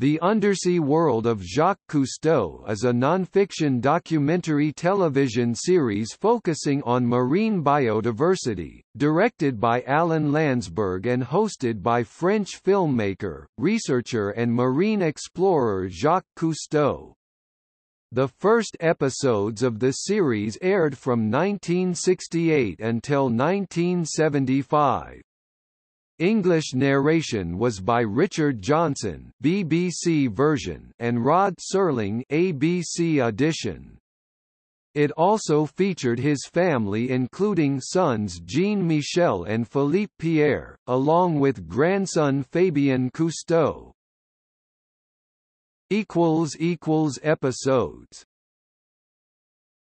The Undersea World of Jacques Cousteau is a non-fiction documentary television series focusing on marine biodiversity, directed by Alan Landsburg and hosted by French filmmaker, researcher and marine explorer Jacques Cousteau. The first episodes of the series aired from 1968 until 1975. English narration was by Richard Johnson BBC version and Rod Serling ABC edition. It also featured his family including sons Jean-Michel and Philippe Pierre, along with grandson Fabien Cousteau. Episodes